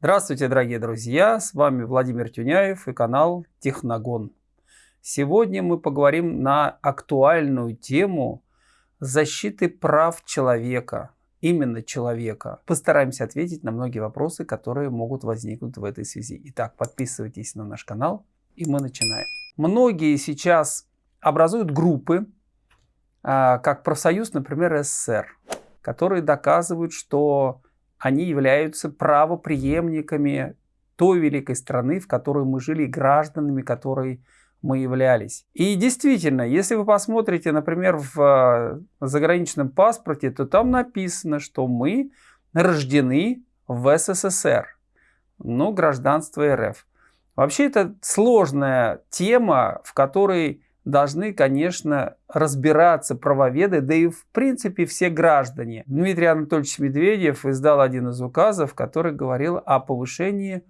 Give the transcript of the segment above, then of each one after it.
Здравствуйте, дорогие друзья! С вами Владимир Тюняев и канал Техногон. Сегодня мы поговорим на актуальную тему защиты прав человека, именно человека. Постараемся ответить на многие вопросы, которые могут возникнуть в этой связи. Итак, подписывайтесь на наш канал и мы начинаем. Многие сейчас образуют группы, а, как профсоюз, например, СССР, которые доказывают, что они являются правоприемниками той великой страны, в которой мы жили, гражданами которой мы являлись. И действительно, если вы посмотрите, например, в э, заграничном паспорте, то там написано, что мы рождены в СССР, но гражданство РФ. Вообще это сложная тема, в которой должны, конечно, разбираться правоведы, да и в принципе все граждане. Дмитрий Анатольевич Медведев издал один из указов, который говорил о повышении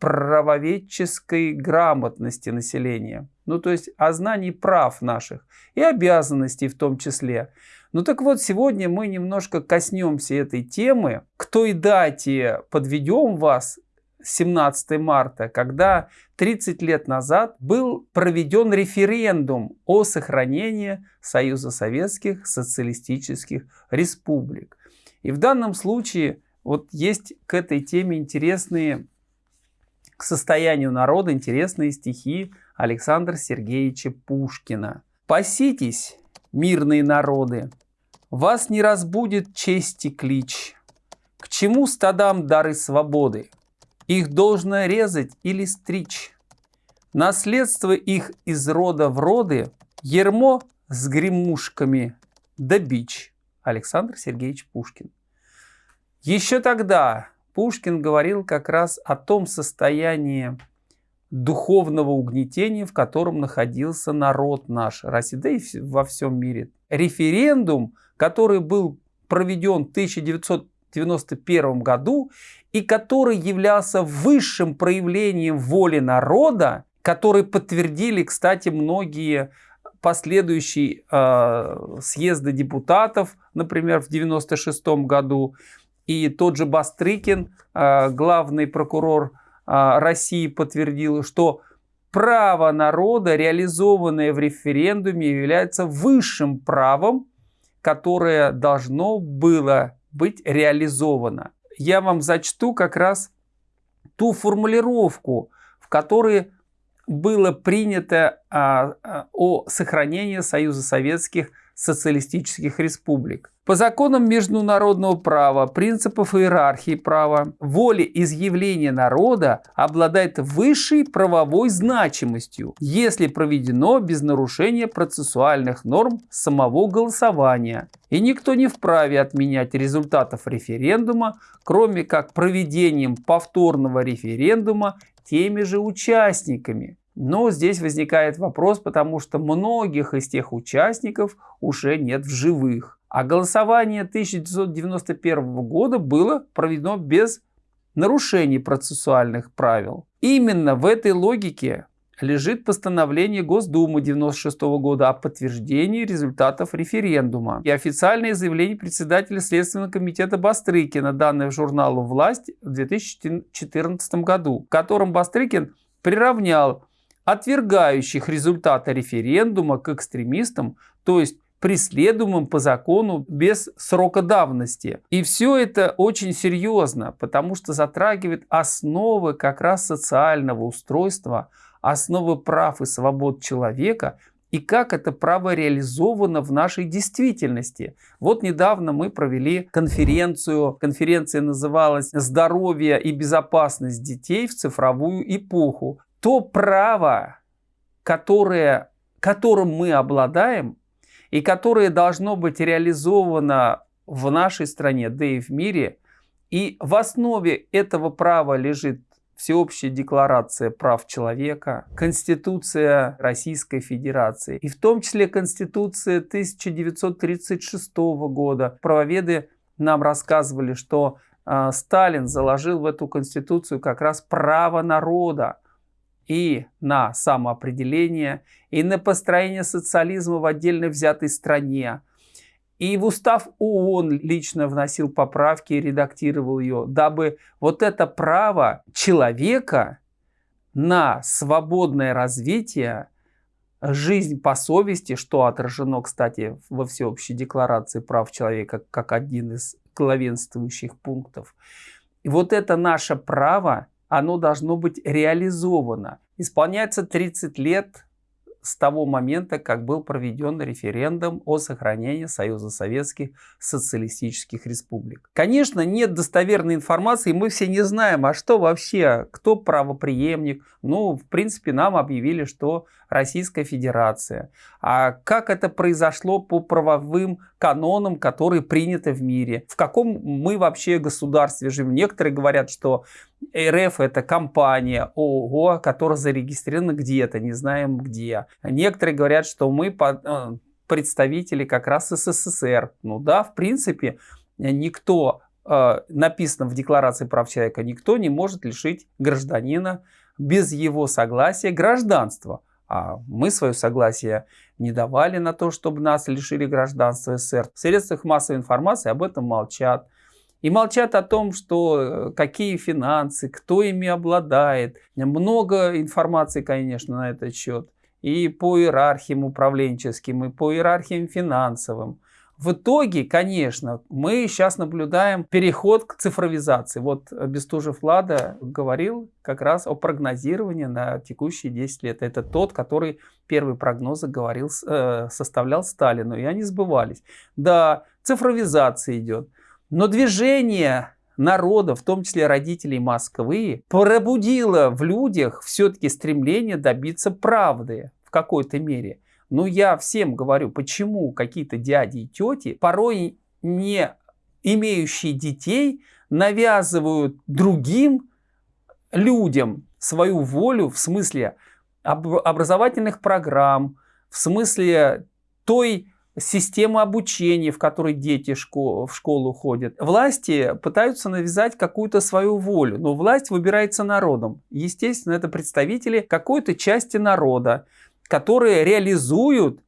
правоведческой грамотности населения. Ну, то есть о знании прав наших и обязанностей в том числе. Ну так вот, сегодня мы немножко коснемся этой темы. К той дате подведем вас 17 марта, когда 30 лет назад был проведен референдум о сохранении Союза Советских Социалистических Республик. И в данном случае вот есть к этой теме интересные, к состоянию народа интересные стихи Александра Сергеевича Пушкина. «Паситесь, мирные народы, вас не разбудит чести клич. К чему стадам дары свободы? Их должно резать или стричь. Наследство их из рода в роды, ермо с гремушками да бич. Александр Сергеевич Пушкин. Еще тогда Пушкин говорил как раз о том состоянии духовного угнетения, в котором находился народ наш, Россия, да и во всем мире. Референдум, который был проведен в 1991 году и который являлся высшим проявлением воли народа, который подтвердили, кстати, многие последующие э, съезды депутатов, например, в 1996 году, и тот же Бастрыкин, э, главный прокурор э, России, подтвердил, что право народа, реализованное в референдуме, является высшим правом, которое должно было быть реализовано. Я вам зачту как раз ту формулировку, в которой было принято а, а, о сохранении Союза Советских социалистических республик. По законам международного права, принципов иерархии права, волеизъявление народа обладает высшей правовой значимостью, если проведено без нарушения процессуальных норм самого голосования. И никто не вправе отменять результатов референдума, кроме как проведением повторного референдума теми же участниками. Но здесь возникает вопрос, потому что многих из тех участников уже нет в живых. А голосование 1991 года было проведено без нарушений процессуальных правил. Именно в этой логике лежит постановление Госдумы 96 года о подтверждении результатов референдума и официальное заявление председателя Следственного комитета Бастрыкина, данное журналу «Власть» в 2014 году, в котором Бастрыкин приравнял отвергающих результаты референдума к экстремистам, то есть преследуемым по закону без срока давности. И все это очень серьезно, потому что затрагивает основы как раз социального устройства, основы прав и свобод человека и как это право реализовано в нашей действительности. Вот недавно мы провели конференцию, конференция называлась «Здоровье и безопасность детей в цифровую эпоху» то право, которое, которым мы обладаем и которое должно быть реализовано в нашей стране, да и в мире, и в основе этого права лежит Всеобщая декларация прав человека, Конституция Российской Федерации, и в том числе Конституция 1936 года. Правоведы нам рассказывали, что э, Сталин заложил в эту Конституцию как раз право народа и на самоопределение, и на построение социализма в отдельно взятой стране, И в устав ООН лично вносил поправки и редактировал ее, дабы вот это право человека на свободное развитие, жизнь по совести, что отражено, кстати, во всеобщей декларации прав человека как один из главенствующих пунктов. И вот это наше право, оно должно быть реализовано. Исполняется 30 лет с того момента, как был проведен референдум о сохранении Союза Советских Социалистических Республик. Конечно, нет достоверной информации, мы все не знаем, а что вообще, кто правоприемник. Ну, в принципе, нам объявили, что Российская Федерация. А как это произошло по правовым канонам, которые приняты в мире? В каком мы вообще государстве живем? Некоторые говорят, что РФ это компания ООО, которая зарегистрирована где-то, не знаем где. Некоторые говорят, что мы э, представители как раз СССР. Ну да, в принципе, никто, э, написано в Декларации прав человека, никто не может лишить гражданина без его согласия гражданства. А мы свое согласие не давали на то, чтобы нас лишили гражданства СССР. В средствах массовой информации об этом молчат. И молчат о том, что э, какие финансы, кто ими обладает. Много информации, конечно, на этот счет. И по иерархиям управленческим, и по иерархиям финансовым. В итоге, конечно, мы сейчас наблюдаем переход к цифровизации. Вот Бестужев Влада говорил как раз о прогнозировании на текущие 10 лет. Это тот, который первые прогнозы говорил, э, составлял Сталину, и они сбывались. Да, цифровизация идет. Но движение народа, в том числе родителей Москвы, пробудило в людях все-таки стремление добиться правды в какой-то мере. Но я всем говорю, почему какие-то дяди и тети, порой не имеющие детей, навязывают другим людям свою волю в смысле образовательных программ, в смысле той система обучения, в которой дети в школу ходят. Власти пытаются навязать какую-то свою волю, но власть выбирается народом. Естественно, это представители какой-то части народа, которые реализуют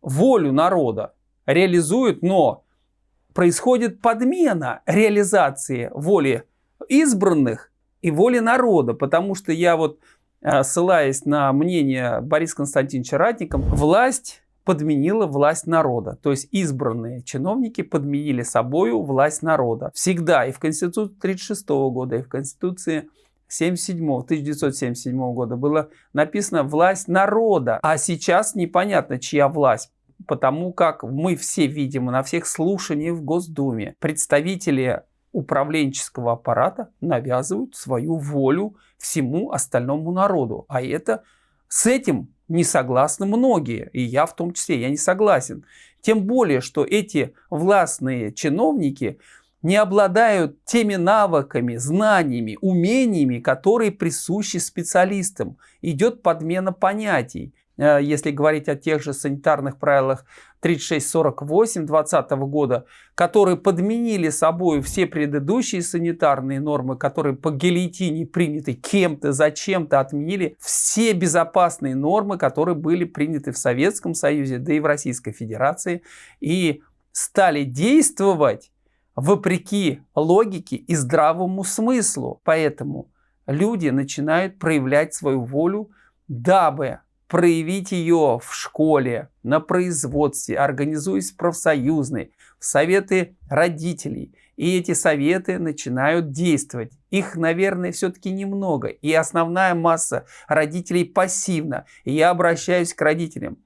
волю народа. Реализуют, но происходит подмена реализации воли избранных и воли народа, потому что я вот э, ссылаясь на мнение Бориса Константиновича Ратникова, власть подменила власть народа. То есть избранные чиновники подменили собою власть народа. Всегда и в Конституции 1936 года, и в Конституции 77, 1977 года было написано «власть народа». А сейчас непонятно, чья власть. Потому как мы все видим на всех слушаниях в Госдуме представители управленческого аппарата навязывают свою волю всему остальному народу. А это с этим не согласны многие, и я в том числе, я не согласен. Тем более, что эти властные чиновники не обладают теми навыками, знаниями, умениями, которые присущи специалистам. Идет подмена понятий. Э, если говорить о тех же санитарных правилах 3648 2020 года, которые подменили собой все предыдущие санитарные нормы, которые по гильотине приняты кем-то, зачем-то отменили все безопасные нормы, которые были приняты в Советском Союзе, да и в Российской Федерации, и стали действовать вопреки логике и здравому смыслу. Поэтому люди начинают проявлять свою волю, дабы проявить ее в школе, на производстве, организуясь в профсоюзной, в советы родителей. И эти советы начинают действовать. Их, наверное, все-таки немного. И основная масса родителей пассивна. И я обращаюсь к родителям.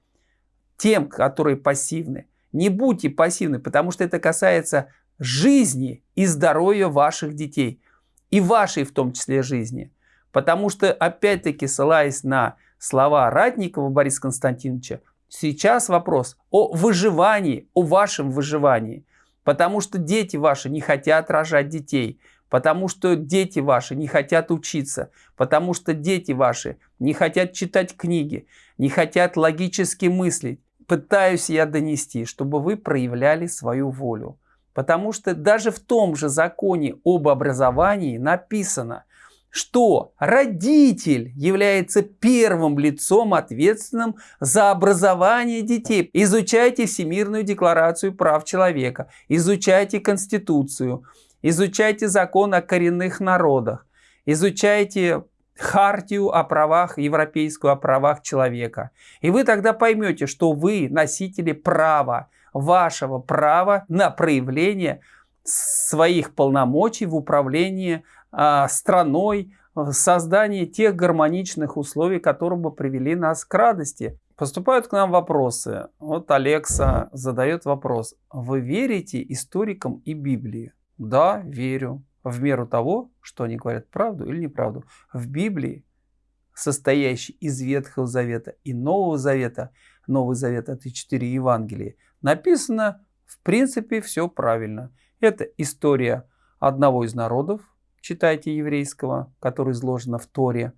Тем, которые пассивны. Не будьте пассивны, потому что это касается жизни и здоровья ваших детей. И вашей в том числе жизни. Потому что, опять-таки, ссылаясь на слова Ратникова Бориса Константиновича, сейчас вопрос о выживании, о вашем выживании. Потому что дети ваши не хотят рожать детей, потому что дети ваши не хотят учиться, потому что дети ваши не хотят читать книги, не хотят логически мыслить. Пытаюсь я донести, чтобы вы проявляли свою волю. Потому что даже в том же законе об образовании написано – что родитель является первым лицом, ответственным за образование детей. Изучайте Всемирную декларацию прав человека, изучайте Конституцию, изучайте закон о коренных народах, изучайте хартию о правах, европейскую о правах человека. И вы тогда поймете, что вы носители права, вашего права на проявление своих полномочий в управлении страной, в создании тех гармоничных условий, которые бы привели нас к радости. Поступают к нам вопросы. Вот Алекса задает вопрос. Вы верите историкам и Библии? Да, верю в меру того, что они говорят правду или неправду. В Библии, состоящей из Ветхого Завета и Нового Завета, Новый Завет это четыре Евангелия, написано в принципе все правильно. Это история одного из народов, читайте еврейского, который изложено в Торе.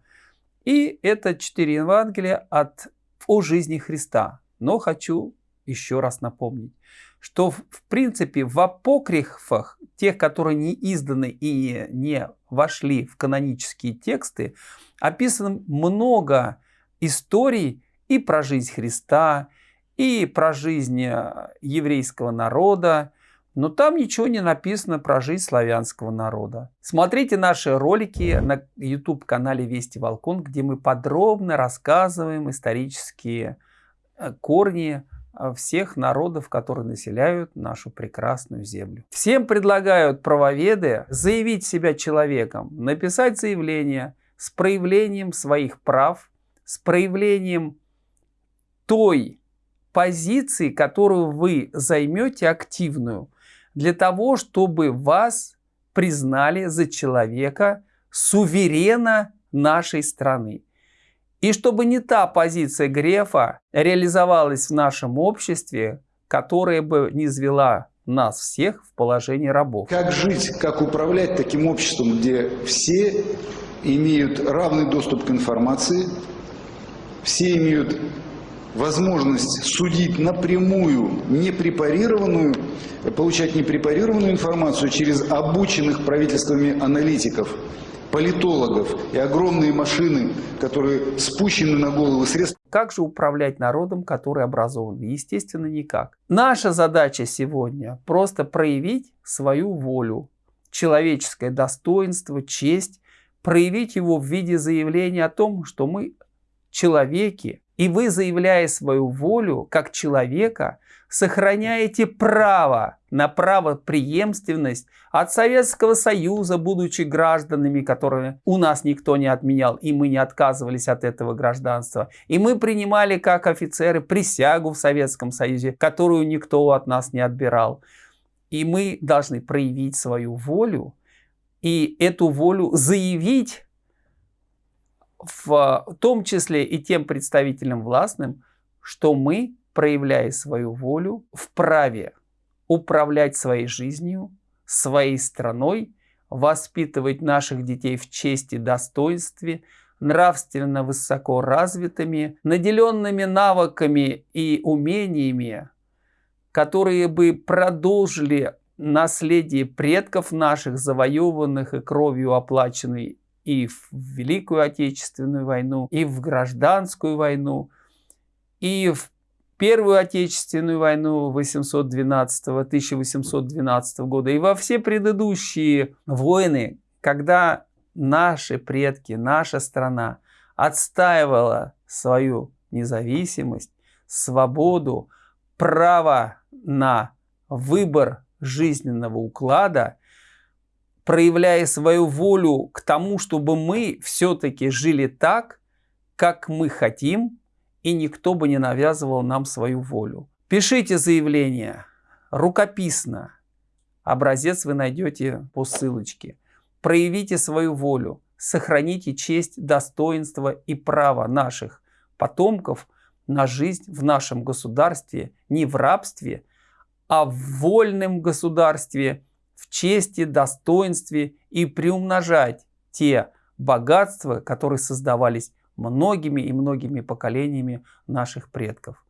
И это четыре Евангелия от, о жизни Христа. Но хочу еще раз напомнить, что в принципе в апокрифах, тех, которые не изданы и не вошли в канонические тексты, описано много историй и про жизнь Христа, и про жизнь э, еврейского народа, но там ничего не написано про жизнь славянского народа. Смотрите наши ролики на YouTube-канале Вести Волкон, где мы подробно рассказываем исторические э, корни а, всех народов, которые населяют нашу прекрасную землю. Всем предлагают правоведы заявить себя человеком, написать заявление с проявлением своих прав, с проявлением той позиции, которую вы займете активную, для того, чтобы вас признали за человека суверена нашей страны. И чтобы не та позиция Грефа реализовалась в нашем обществе, которая бы не звела нас всех в положении рабов. Как жить, как управлять таким обществом, где все имеют равный доступ к информации, все имеют возможность судить напрямую непрепарированную, получать непрепарированную информацию через обученных правительствами аналитиков – политологов и огромные машины, которые спущены на головы средств. Как же управлять народом, который образован? Естественно, никак. Наша задача сегодня просто проявить свою волю, человеческое достоинство, честь, проявить его в виде заявления о том, что мы человеки, и вы, заявляя свою волю как человека, сохраняете право на правопреемственность от Советского Союза, будучи гражданами, которые у нас никто не отменял, и мы не отказывались от этого гражданства. И мы принимали как офицеры присягу в Советском Союзе, которую никто от нас не отбирал. И мы должны проявить свою волю, и эту волю заявить в том числе и тем представителям властным, что мы проявляя свою волю, вправе управлять своей жизнью, своей страной, воспитывать наших детей в чести, достоинстве, нравственно высоко развитыми, наделенными навыками и умениями, которые бы продолжили наследие предков наших, завоеванных и кровью оплаченной и в Великую Отечественную войну, и в Гражданскую войну, и в Первую Отечественную войну 812-1812 года и во все предыдущие войны, когда наши предки, наша страна отстаивала свою независимость, свободу, право на выбор жизненного уклада, проявляя свою волю к тому, чтобы мы все-таки жили так, как мы хотим, и никто бы не навязывал нам свою волю. Пишите заявление рукописно. Образец вы найдете по ссылочке. Проявите свою волю, сохраните честь, достоинство и право наших потомков на жизнь в нашем государстве, не в рабстве, а в вольном государстве, в чести, достоинстве и приумножать те богатства, которые создавались многими и многими поколениями наших предков.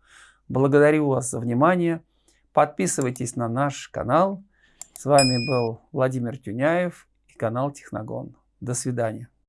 Благодарю вас за внимание. Подписывайтесь на наш канал. С вами был Владимир Тюняев и канал Техногон. До свидания.